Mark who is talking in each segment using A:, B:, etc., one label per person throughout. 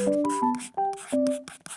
A: フフフ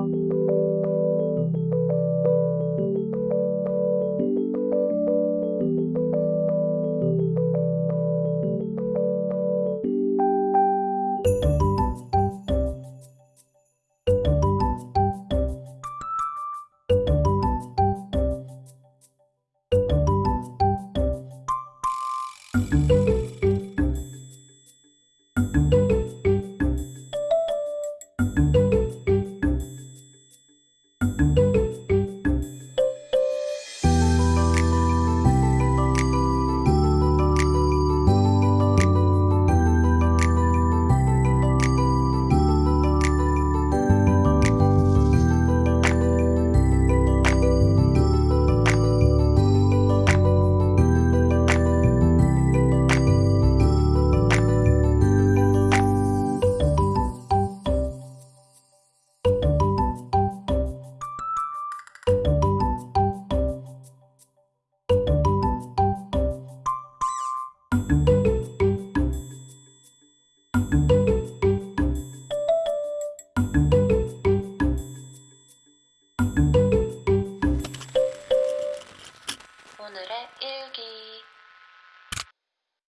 A: thank you